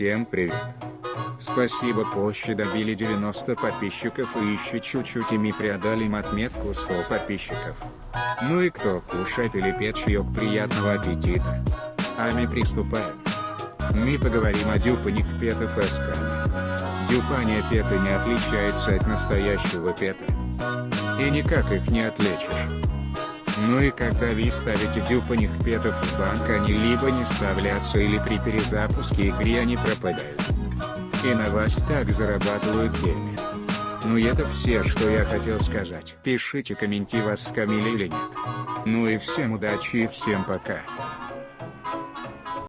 Всем привет. Спасибо позже добили 90 подписчиков и еще чуть-чуть ими преодолим отметку 100 подписчиков. Ну и кто кушает или пьет чаек приятного аппетита. А мы приступаем. Мы поговорим о дюпаних петов эсками. Дюпания пета не отличается от настоящего пета. И никак их не отличишь. Ну и когда вы ставите дюпаних петов в банк они либо не вставлятся или при перезапуске игры они пропадают. И на вас так зарабатывают геймер. Ну и это все, что я хотел сказать. Пишите комменти вас скамили или нет. Ну и всем удачи и всем пока.